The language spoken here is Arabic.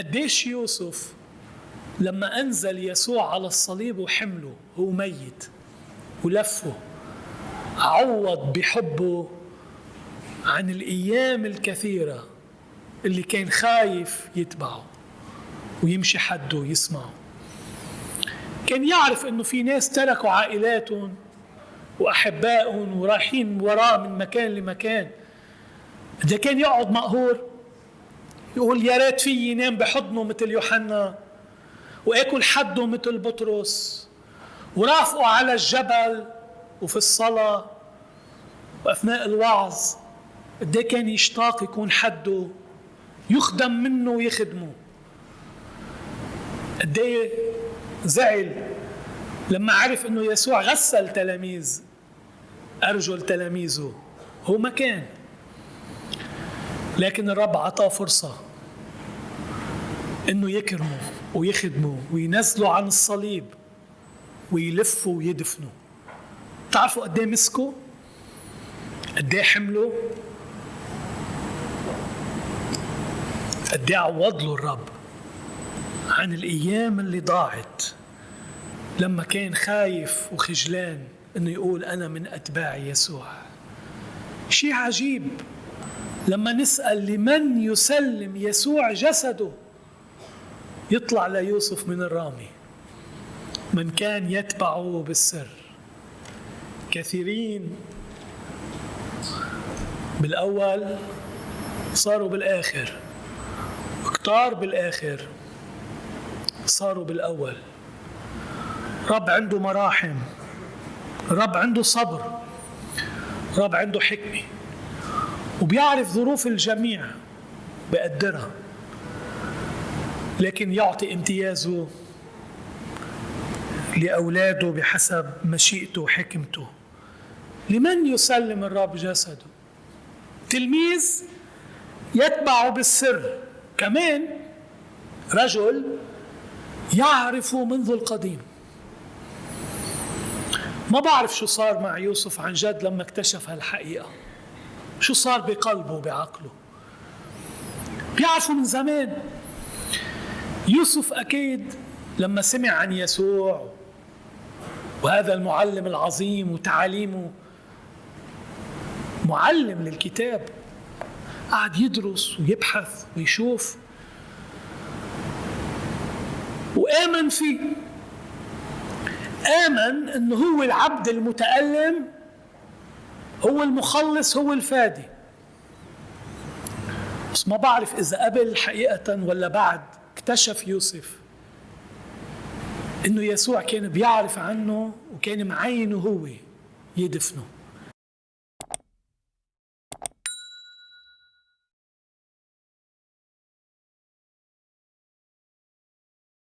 قديش يوسف لما أنزل يسوع على الصليب وحمله هو ميت ولفه عوض بحبه عن الأيام الكثيرة اللي كان خايف يتبعه ويمشي حده ويسمعه. كان يعرف إنه في ناس تركوا عائلاتهم وأحبائهم ورايحين وراه من مكان لمكان. ده كان يقعد مقهور يقول يا ريت في ينام بحضنه مثل يوحنا وأكل حده مثل بطرس ورافقه على الجبل وفي الصلاة وأثناء الوعظ قد كان يشتاق يكون حده يخدم منه ويخدمه. قد زعل لما عرف إنه يسوع غسل تلاميذ أرجل تلاميذه هو ما كان لكن الرب عطاه فرصة إنه يكرمه ويخدمه وينزله عن الصليب ويلفه ويدفنه. تعرفوا قد إيه مسكه؟ قد إيه حمله؟ قد إيه عوض له الرب عن الأيام اللي ضاعت لما كان خايف وخجلان إنه يقول أنا من أتباع يسوع. شيء عجيب. لما نسأل لمن يسلم يسوع جسده يطلع ليوسف من الرامي. من كان يتبعه بالسر. كثيرين بالأول صاروا بالآخر. كتار بالآخر صاروا بالأول. رب عنده مراحم. رب عنده صبر. رب عنده حكمة. وبيعرف ظروف الجميع بقدرها لكن يعطي امتيازه لأولاده بحسب مشيئته وحكمته. لمن يسلم الرب جسده؟ تلميذ يتبعه بالسر. كمان رجل يعرف منذ القديم. ما بعرف شو صار مع يوسف عن جد لما اكتشف هالحقيقة. شو صار بقلبه وبعقله بيعرفوا من زمان. يوسف أكيد لما سمع عن يسوع وهذا المعلم العظيم وتعاليمه معلم للكتاب قعد يدرس ويبحث ويشوف وآمن فيه. آمن أنه هو العبد المتألم هو المخلص هو الفادي. بس ما بعرف إذا قبل حقيقة ولا بعد اكتشف يوسف إنه يسوع كان بيعرف عنه وكان معينه هو يدفنه.